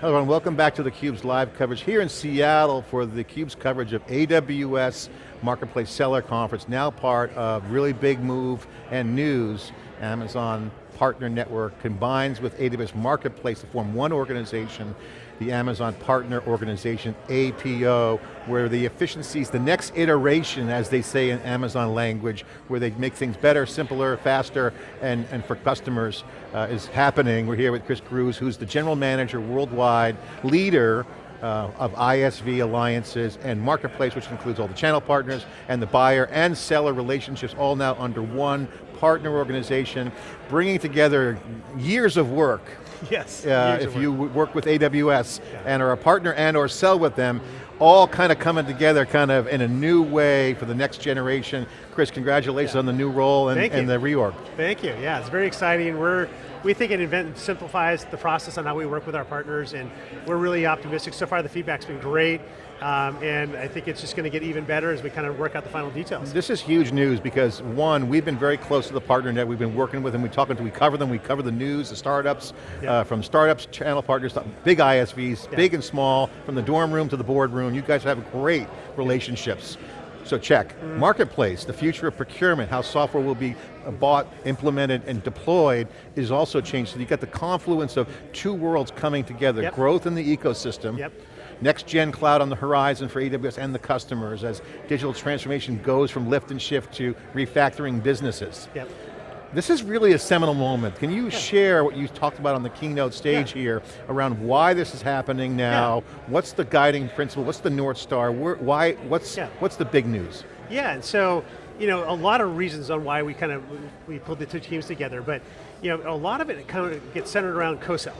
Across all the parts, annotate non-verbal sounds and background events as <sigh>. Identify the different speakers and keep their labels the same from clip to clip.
Speaker 1: Hello and welcome back to theCUBE's live coverage here in Seattle for theCUBE's coverage of AWS Marketplace Seller Conference, now part of really big move and news. Amazon Partner Network combines with AWS Marketplace to form one organization, the Amazon Partner Organization, APO, where the efficiencies, the next iteration, as they say in Amazon language, where they make things better, simpler, faster, and, and for customers, uh, is happening. We're here with Chris Grusz, who's the General Manager worldwide, leader uh, of ISV alliances and marketplace, which includes all the channel partners and the buyer and seller relationships, all now under one partner organization, bringing together years of work. <laughs>
Speaker 2: Yes,
Speaker 1: uh, If you work with AWS yeah. and are a partner and or sell with them, all kind of coming together kind of in a new way for the next generation. Chris, congratulations yeah. on the new role and, and the reorg.
Speaker 2: Thank you, yeah, it's very exciting. We're we think it invent, simplifies the process on how we work with our partners and we're really optimistic. So far the feedback's been great. Um, and I think it's just going to get even better as we kind of work out the final details.
Speaker 1: This is huge news because one, we've been very close to the partner net, we've been working with them, we talk to, we cover them, we cover the news, the startups, yeah. uh, from startups, channel partners, big ISVs, yeah. big and small, from the dorm room to the boardroom, you guys have great relationships. So check. Marketplace, the future of procurement, how software will be uh, bought, implemented, and deployed is also changed. So you got the confluence of two worlds coming together, yep. growth in the ecosystem,
Speaker 2: yep.
Speaker 1: next gen cloud on the horizon for AWS and the customers as digital transformation goes from lift and shift to refactoring businesses.
Speaker 2: Yep.
Speaker 1: This is really a seminal moment. Can you yeah. share what you talked about on the keynote stage yeah. here around why this is happening now? Yeah. What's the guiding principle? What's the North Star? Where, why, what's, what's the big news?
Speaker 2: Yeah, and so, you know, a lot of reasons on why we kind of, we pulled the two teams together, but you know, a lot of it kind of gets centered around co-sell.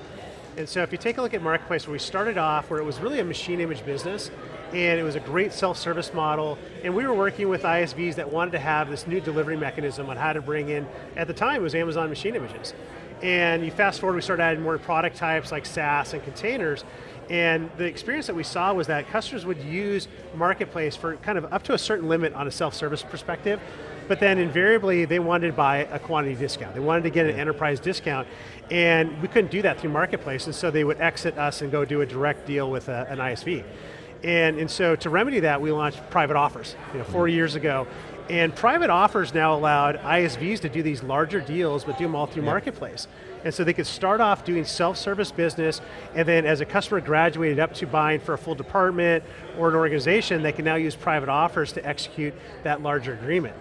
Speaker 2: And so if you take a look at Marketplace, where we started off, where it was really a machine image business, and it was a great self-service model, and we were working with ISVs that wanted to have this new delivery mechanism on how to bring in, at the time it was Amazon machine images. And you fast forward, we started adding more product types like SaaS and containers, and the experience that we saw was that customers would use Marketplace for kind of up to a certain limit on a self-service perspective, but then invariably they wanted to buy a quantity discount. They wanted to get an enterprise discount, and we couldn't do that through Marketplace, and so they would exit us and go do a direct deal with a, an ISV. And, and so to remedy that, we launched private offers, you know, four mm-hmm. years ago. And private offers now allowed ISVs to do these larger deals, but do them all through yeah. Marketplace. And so they could start off doing self-service business, and then as a customer graduated up to buying for a full department or an organization, they can now use private offers to execute that larger agreement.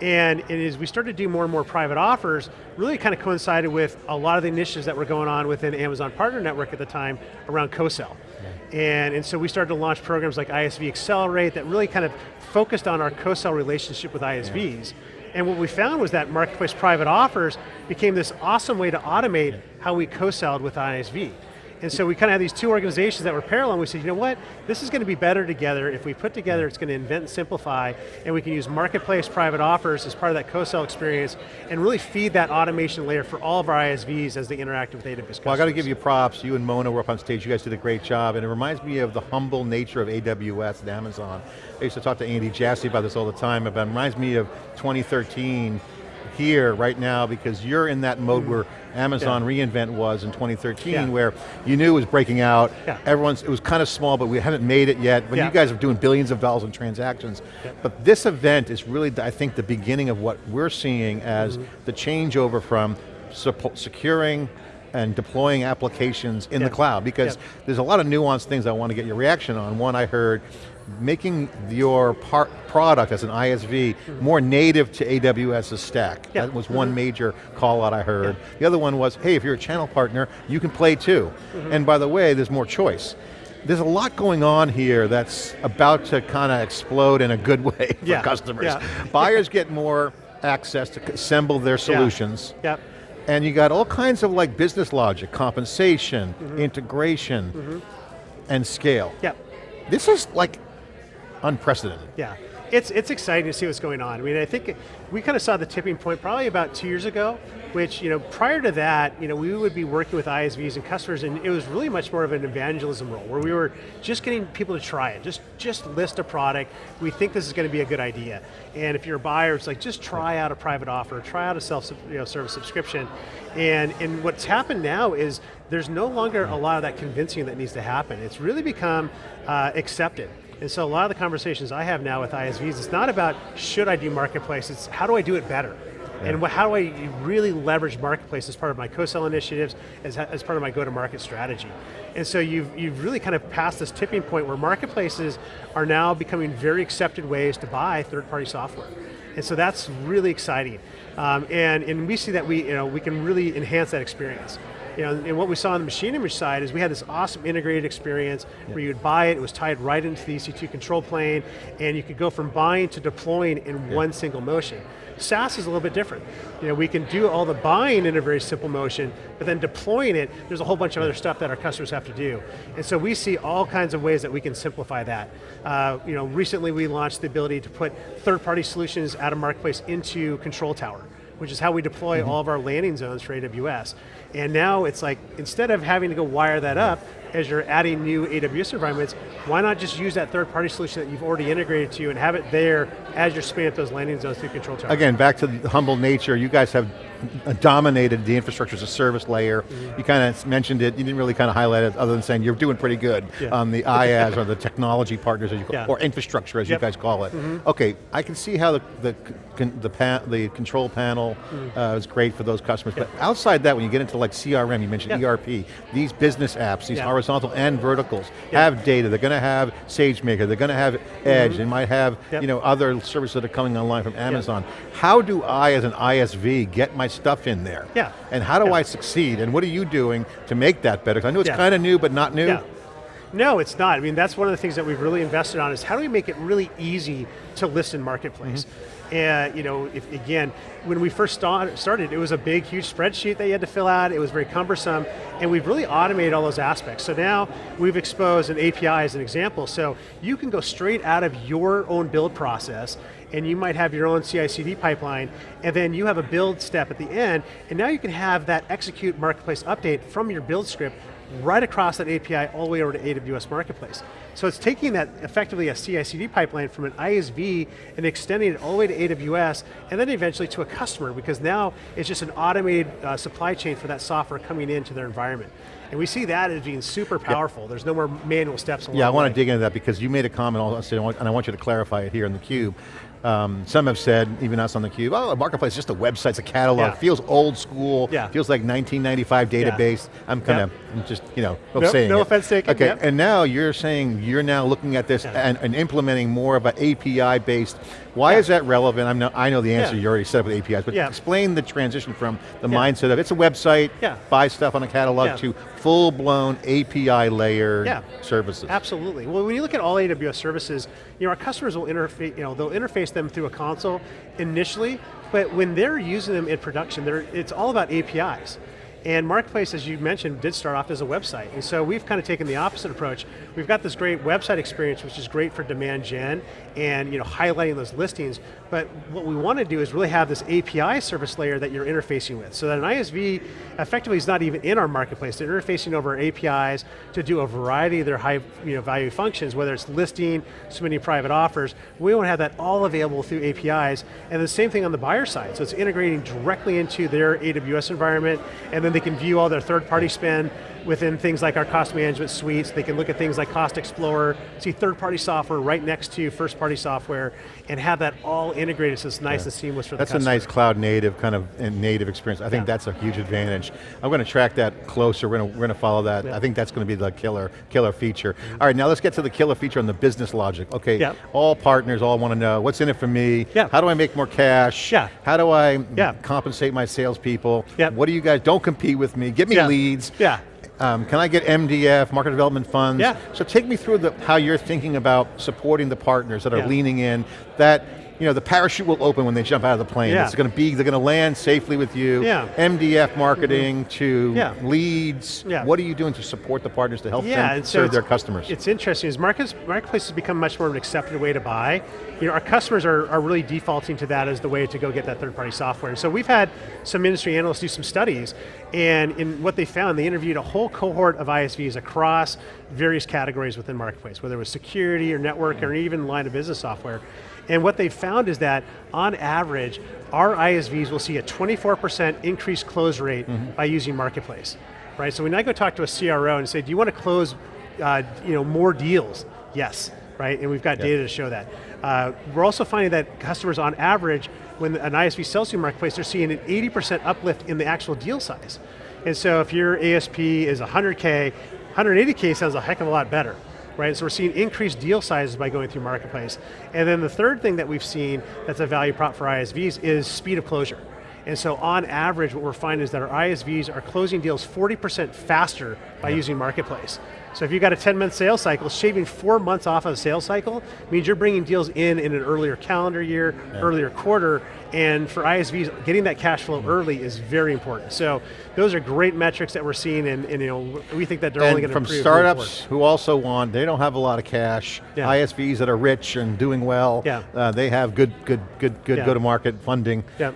Speaker 2: And, and as we started to do more and more private offers, really kind of coincided with a lot of the initiatives that were going on within Amazon Partner Network at the time around co-sell. And, and so we started to launch programs like ISV Accelerate that really kind of focused on our co-sell relationship with ISVs. Yeah. And what we found was that Marketplace Private Offers became this awesome way to automate how we co-selled with ISV. And so we kind of had these two organizations that were parallel and we said, you know what, this is going to be better together. If we put together, it's going to invent and simplify, and we can use marketplace private offers as part of that co-sell experience, and really feed that automation layer for all of our ISVs as they interact with AWS customers.
Speaker 1: Well, I got to give you props. You and Mona were up on stage. You guys did a great job, and it reminds me of the humble nature of AWS and Amazon. I used to talk to Andy Jassy about this all the time, but it reminds me of 2013, here right now because you're in that mode mm. where Amazon yeah. reInvent was in 2013 yeah. where you knew it was breaking out, yeah. everyone's, it was kind of small but we haven't made it yet, but you guys are doing billions of dollars in transactions. But this event is really, I think, the beginning of what we're seeing as mm -hmm. the changeover from securing and deploying applications in the cloud because there's a lot of nuanced things I want to get your reaction on. One I heard, making your product as an ISV more native to AWS's stack. Yeah. That was one mm -hmm. major call out I heard. Yeah. The other one was, hey, if you're a channel partner, you can play too. Mm -hmm. And by the way, there's more choice. There's a lot going on here that's about to kind of explode in a good <laughs> way for yeah. customers. Buyers get more access to assemble their solutions.
Speaker 2: Yeah.
Speaker 1: And you got all kinds of like business logic, compensation, mm -hmm. integration, mm -hmm. and scale.
Speaker 2: Yep.
Speaker 1: This is like unprecedented.
Speaker 2: Yeah. It's, it's exciting to see what's going on. I mean, I think we kind of saw the tipping point probably about two years ago, which, you know, prior to that, you know, we would be working with ISVs and customers and it was really much more of an evangelism role where we were just getting people to try it, just, just list a product, we think this is going to be a good idea. And if you're a buyer, it's like, just try out a private offer, try out a self-service you know, subscription. And, and what's happened now is there's no longer a lot of that convincing that needs to happen. It's really become uh, accepted. And so a lot of the conversations I have now with ISVs, it's not about should I do marketplace, it's how do I do it better? Yeah. And how do I really leverage marketplace as part of my co-sell initiatives, as, as part of my go-to-market strategy? And so you've, you've really kind of passed this tipping point where marketplaces are now becoming very accepted ways to buy third-party software. And so that's really exciting. Um, and, and we see that we, you know, we can really enhance that experience. You know, and what we saw on the machine image side is we had this awesome integrated experience yeah. where you'd buy it, it was tied right into the EC2 control plane, and you could go from buying to deploying in yeah. one single motion. SaaS is a little bit different. You know, we can do all the buying in a very simple motion, but then deploying it, there's a whole bunch of other stuff that our customers have to do. And so we see all kinds of ways that we can simplify that. Uh, you know, recently we launched the ability to put third-party solutions out of Marketplace into Control Tower which is how we deploy mm -hmm. all of our landing zones for AWS. And now it's like, instead of having to go wire that up, as you're adding new AWS environments, why not just use that third-party solution that you've already integrated to and have it there as you're spinning up those landing zones through Control Tower?
Speaker 1: Again, back to the humble nature, you guys have dominated the infrastructure as a service layer. Mm -hmm. You kind of mentioned it, you didn't really kind of highlight it other than saying you're doing pretty good yeah. on the IaaS or the technology partners as you call, yeah. or infrastructure as yep. you guys call it. Mm -hmm. Okay, I can see how the, the, the, the control panel mm. uh, is great for those customers, yep. but outside that, when you get into like CRM, you mentioned yep. ERP, these business apps, these horizontal and verticals have data, they're going to have SageMaker, they're going to have Edge, -hmm. they might have you know, other services that are coming online from Amazon. How do I, as an ISV, get my stuff in there.
Speaker 2: Yeah.
Speaker 1: And how do
Speaker 2: yeah.
Speaker 1: I succeed? And what are you doing to make that better? I know it's yeah. kind of new, but not new.
Speaker 2: Yeah. No, it's not. I mean, that's one of the things that we've really invested on is how do we make it really easy to list in Marketplace? Mm -hmm. And you know, if, again, when we first started, it was a big, huge spreadsheet that you had to fill out. It was very cumbersome, and we've really automated all those aspects. So now we've exposed an API as an example. So you can go straight out of your own build process and you might have your own CI/CD pipeline, and then you have a build step at the end, and now you can have that execute marketplace update from your build script right across that API all the way over to AWS Marketplace. So it's taking that effectively a CI/CD pipeline from an ISV and extending it all the way to AWS and then eventually to a customer because now it's just an automated uh, supply chain for that software coming into their environment. And we see that as being super powerful. Yeah. There's no more manual steps
Speaker 1: Yeah, I want to dig into that because you made a comment and I want you to clarify it here in the cube. Um, some have said, even us on the cube, oh, Marketplace is just a website, it's a catalog, yeah. feels old school, yeah. feels like 1995 database. Yeah. I'm kind of yep. just, you know,
Speaker 2: nope,
Speaker 1: saying
Speaker 2: No
Speaker 1: it.
Speaker 2: offense taken.
Speaker 1: Okay,
Speaker 2: yep.
Speaker 1: and now you're saying you're now looking at this and, and, implementing more of an API-based, why is that relevant? I'm no, I know the answer, you already set up with APIs, but explain the transition from the mindset of it's a website, buy stuff on a catalog to full-blown API layer yeah, services.
Speaker 2: Absolutely, well when you look at all AWS services, you know, our customers will interface, you know, they'll interface them through a console initially, but when they're using them in production, it's all about APIs. And Marketplace, as you mentioned, did start off as a website. And so we've kind of taken the opposite approach. We've got this great website experience, which is great for demand gen and you know, highlighting those listings. But what we want to do is really have this API service layer that you're interfacing with. So that an ISV effectively is not even in our marketplace. They're interfacing over APIs to do a variety of their high you know, value functions, whether it's listing, submitting private offers. We want to have that all available through APIs. And the same thing on the buyer side. So it's integrating directly into their AWS environment, and then they can view all their third-party spend within things like our cost management suites. They can look at things like Cost Explorer, see third-party software right next to first-party software, and have that all integrated so it's nice yeah. and seamless for
Speaker 1: that's
Speaker 2: the customer.
Speaker 1: That's a nice cloud native kind of native experience. I think yeah. that's a huge advantage. I'm going to track that closer, we're going to, we're going to follow that. Yeah. I think that's going to be the killer, killer feature. Mm -hmm. All right, now let's get to the killer feature on the business logic. Okay, all partners all want to know, what's in it for me? How do I make more cash?
Speaker 2: Yeah.
Speaker 1: How do I compensate my salespeople? Yeah. What do you guys, don't compete with me, give me leads.
Speaker 2: Yeah.
Speaker 1: Um, can I get MDF, market development funds?
Speaker 2: Yeah.
Speaker 1: So take me through the, how you're thinking about supporting the partners that are yeah. leaning in, that you know, the parachute will open when they jump out of the plane.
Speaker 2: Yeah.
Speaker 1: It's going to be, they're going to land safely with you.
Speaker 2: Yeah.
Speaker 1: MDF marketing mm-hmm. to
Speaker 2: Yeah.
Speaker 1: leads.
Speaker 2: Yeah.
Speaker 1: What are you doing to support the partners to help
Speaker 2: Yeah,
Speaker 1: them
Speaker 2: so
Speaker 1: serve their customers?
Speaker 2: It's interesting, as markets, marketplace has become much more of an accepted way to buy. You know, our customers are, are really defaulting to that as the way to go get that third-party software. And so we've had some industry analysts do some studies, and in what they found, they interviewed a whole cohort of ISVs across various categories within marketplace, whether it was security or network or even line of business software. And what they found is that, on average, our ISVs will see a 24% increased close rate by using Marketplace. Right, so when I go talk to a CRO and say, do you want to close uh, you know, more deals? Yes, right, and we've got
Speaker 1: Yeah.
Speaker 2: data to show that. Uh, we're also finding that customers on average, when an ISV sells through Marketplace, they're seeing an 80% uplift in the actual deal size. And so if your ASP is 100K, 180K sounds a heck of a lot better right? So we're seeing increased deal sizes by going through Marketplace. And then the third thing that we've seen that's a value prop for ISVs is speed of closure. And so on average, what we're finding is that our ISVs are closing deals 40% faster by using Marketplace. So if you've got a 10 month sales cycle, shaving four months off of a sales cycle means you're bringing deals in in an earlier calendar year, earlier quarter, and for ISVs, getting that cash flow early is very important. So those are great metrics that we're seeing and, and you know, we think that they're only going to
Speaker 1: from startups who also want, they don't have a lot of cash,
Speaker 2: Yeah.
Speaker 1: ISVs that are rich and doing well,
Speaker 2: Yeah.
Speaker 1: uh, they have good, good, good, good
Speaker 2: Yeah.
Speaker 1: go-to-market funding.
Speaker 2: Yeah.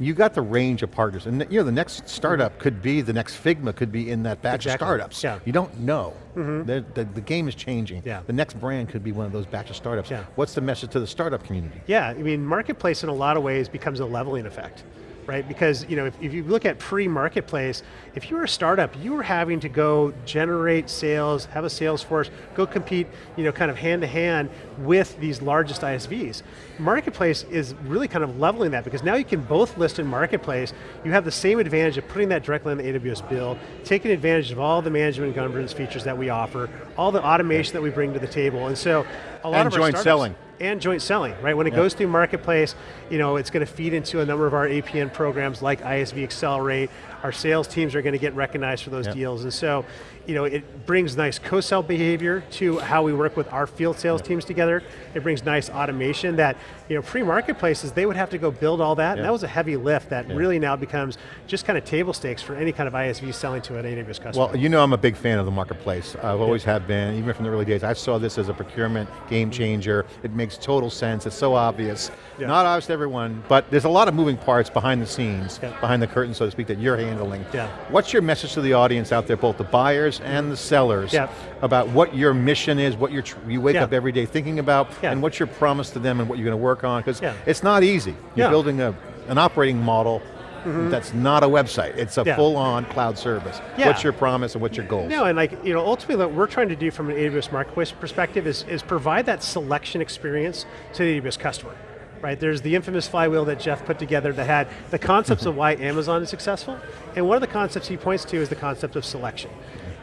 Speaker 1: You got the range of partners, and you know the next startup could be, the next Figma could be in that batch
Speaker 2: Exactly.
Speaker 1: of startups.
Speaker 2: Yeah.
Speaker 1: You don't know. Mm-hmm. The, the, the game is changing.
Speaker 2: Yeah.
Speaker 1: The next brand could be one of those batch of startups.
Speaker 2: Yeah.
Speaker 1: What's the message to the startup community?
Speaker 2: Yeah, I mean, marketplace in a lot of ways becomes a leveling effect, right? Because you know, if, if you look at pre-marketplace, if you were a startup, you were having to go generate sales, have a sales force, go compete, you know, kind of hand to hand with these largest ISVs. Marketplace is really kind of leveling that because now you can both list in marketplace, you have the same advantage of putting that directly on the AWS bill, taking advantage of all the management and governance features that we offer, all the automation that we bring to the table, and so a lot
Speaker 1: And
Speaker 2: of
Speaker 1: joint selling.
Speaker 2: And joint selling, right? When it goes through Marketplace, you know, it's going to feed into a number of our APN programs like ISV Accelerate. Our sales teams are going to get recognized for those
Speaker 1: Yep.
Speaker 2: deals. And so, you know, it brings nice co-sell behavior to how we work with our field sales teams together. It brings nice automation that, you know, pre-marketplaces, they would have to go build all that, and that was a heavy lift that really now becomes just kind of table stakes for any kind of ISV selling to an AWS customer.
Speaker 1: Well, you know I'm a big fan of the marketplace. I've always have been, even from the early days. I saw this as a procurement game changer. It makes total sense, it's so obvious. Not obvious to everyone, but there's a lot of moving parts behind the scenes, behind the curtain, so to speak, that you're handling.
Speaker 2: Yeah.
Speaker 1: What's your message to the audience out there, both the buyers and the sellers,
Speaker 2: Yeah.
Speaker 1: about what your mission is, what you're tr- you wake
Speaker 2: Yeah.
Speaker 1: up every day thinking about,
Speaker 2: Yeah.
Speaker 1: and what's your promise to them and what you're going to work on? Because it's not easy. You're building a, an operating model mm-hmm. that's not a website. It's a
Speaker 2: Yeah.
Speaker 1: full-on cloud service.
Speaker 2: Yeah.
Speaker 1: What's your promise and what's your goals?
Speaker 2: No, and like, you know, ultimately what we're trying to do from an AWS Marketplace perspective is, is provide that selection experience to the AWS customer. Right, there's the infamous flywheel that Jeff put together that had the concepts of why Amazon is successful, and one of the concepts he points to is the concept of selection.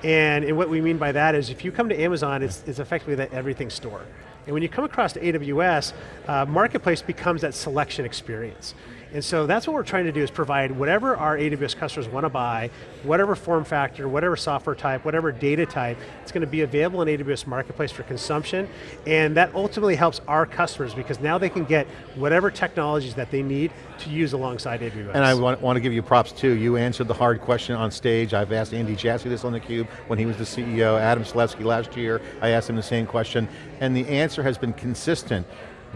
Speaker 2: And, and what we mean by that is if you come to Amazon, it's, it's effectively that everything store. And when you come across to AWS, uh, Marketplace becomes that selection experience. And so that's what we're trying to do is provide whatever our AWS customers want to buy, whatever form factor, whatever software type, whatever data type, it's going to be available in AWS Marketplace for consumption, and that ultimately helps our customers because now they can get whatever technologies that they need to use alongside AWS.
Speaker 1: And I want, want to give you props too. You answered the hard question on stage. I've asked Andy Jassy this on theCUBE when he was the CEO, Adam Selipsky last year. I asked him the same question, and the answer has been consistent.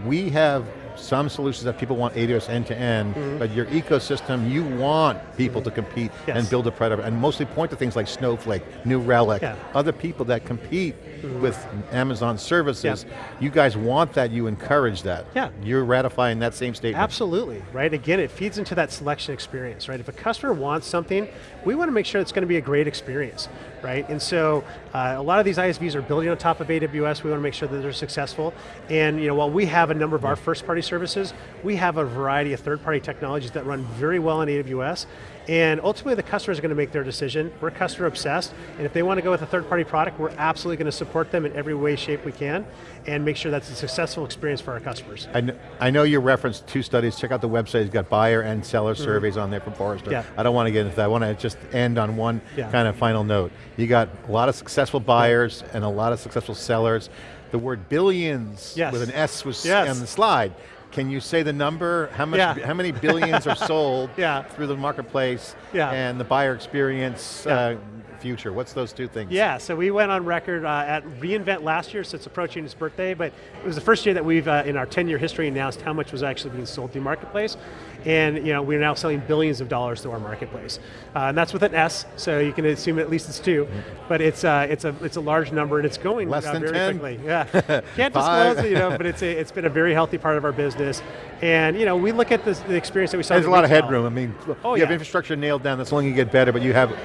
Speaker 1: We have some solutions that people want AWS end-to-end,
Speaker 2: Mm-hmm.
Speaker 1: but your ecosystem, you want people to compete
Speaker 2: Yes.
Speaker 1: and build a product, and mostly point to things like Snowflake, New Relic,
Speaker 2: Yeah.
Speaker 1: Other people that compete with Amazon services. You guys want that, you encourage that.
Speaker 2: Yeah.
Speaker 1: You're ratifying that same statement.
Speaker 2: Absolutely, right? Again, it feeds into that selection experience, right? If a customer wants something, we want to make sure it's going to be a great experience, right? And so, uh, a lot of these ISVs are building on top of AWS. We want to make sure that they're successful. And you know, while we have a number of our first-party services, we have a variety of third-party technologies that run very well in AWS. And ultimately, the customer is going to make their decision. We're customer obsessed, and if they want to go with a third-party product, we're absolutely going to support them in every way, shape we can, and make sure that's a successful experience for our customers.
Speaker 1: I kn I know you referenced two studies. Check out the website. It's got buyer and seller mm-hmm. surveys on there from Forrester.
Speaker 2: Yeah.
Speaker 1: I don't want to get into that. I want to just end on one
Speaker 2: Yeah.
Speaker 1: kind of final note. You got a lot of successful buyers and a lot of successful sellers. The word billions
Speaker 2: Yes.
Speaker 1: with an S was
Speaker 2: Yes.
Speaker 1: on the slide. Can you say the number? How much?
Speaker 2: Yeah.
Speaker 1: How many billions are <laughs> sold
Speaker 2: Yeah.
Speaker 1: through the marketplace?
Speaker 2: Yeah.
Speaker 1: And the buyer experience uh, future. What's those two things?
Speaker 2: Yeah, so we went on record uh, at reInvent last year, so it's approaching its birthday, but it was the first year that we've, uh, in our 10-year history, announced how much was actually being sold through Marketplace. And you know, we're now selling billions of dollars through our Marketplace. Uh, and that's with an S, so you can assume at least it's two, but it's, uh, it's, a, it's a large number and it's going
Speaker 1: Less
Speaker 2: uh,
Speaker 1: than
Speaker 2: very
Speaker 1: 10?
Speaker 2: quickly. Yeah, <laughs> can't disclose, you know, but it's, a, it's been a very healthy part of our business. And you know, we look at this, the experience that we saw
Speaker 1: There's a lot of headroom. I mean,
Speaker 2: Oh,
Speaker 1: you have infrastructure nailed down, that's only going to get better, but you have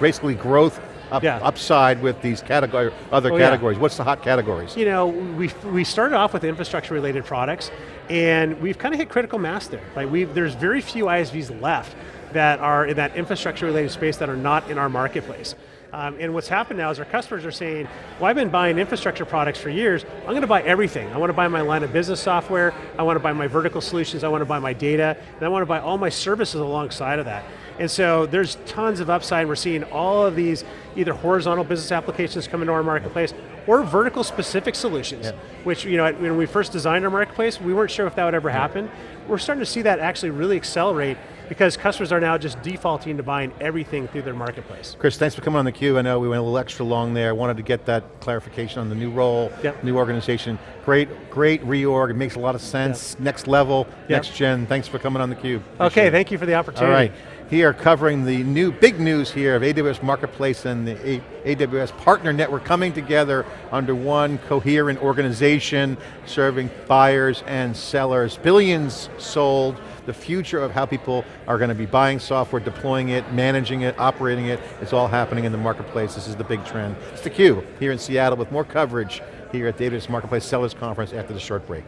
Speaker 1: basically growth up,
Speaker 2: Yeah.
Speaker 1: upside with these category, other
Speaker 2: Oh, yeah.
Speaker 1: categories. What's the hot categories?
Speaker 2: you know, we, we started off with infrastructure related products and we've kind of hit critical mass there. Like we there's very few ISVs left that are in that infrastructure related space that are not in our marketplace. Um, and what's happened now is our customers are saying, well I've been buying infrastructure products for years, I'm going to buy everything. I want to buy my line of business software, I want to buy my vertical solutions, I want to buy my data, and I want to buy all my services alongside of that. And so there's tons of upside. We're seeing all of these either horizontal business applications come into our marketplace or vertical specific solutions,
Speaker 1: Yeah.
Speaker 2: which you know, when we first designed our marketplace, we weren't sure if that would ever happen. We're starting to see that actually really accelerate because customers are now just defaulting to buying everything through their marketplace.
Speaker 1: Chris, thanks for coming on the theCUBE. I know we went a little extra long there. I wanted to get that clarification on the new role,
Speaker 2: Yep.
Speaker 1: new organization. Great, great reorg. It makes a lot of sense. Next level,
Speaker 2: Yep.
Speaker 1: next gen. Thanks for coming on the theCUBE.
Speaker 2: Okay,
Speaker 1: it.
Speaker 2: thank you for the opportunity.
Speaker 1: right, here covering the new, big news here of AWS Marketplace and the AWS Partner Network coming together under one coherent organization, serving buyers and sellers. Billions sold, the future of how people are going to be buying software, deploying it, managing it, operating it, it's all happening in the marketplace. This is the big trend. It's theCUBE here in Seattle with more coverage here at the AWS Marketplace Sellers Conference after the short break.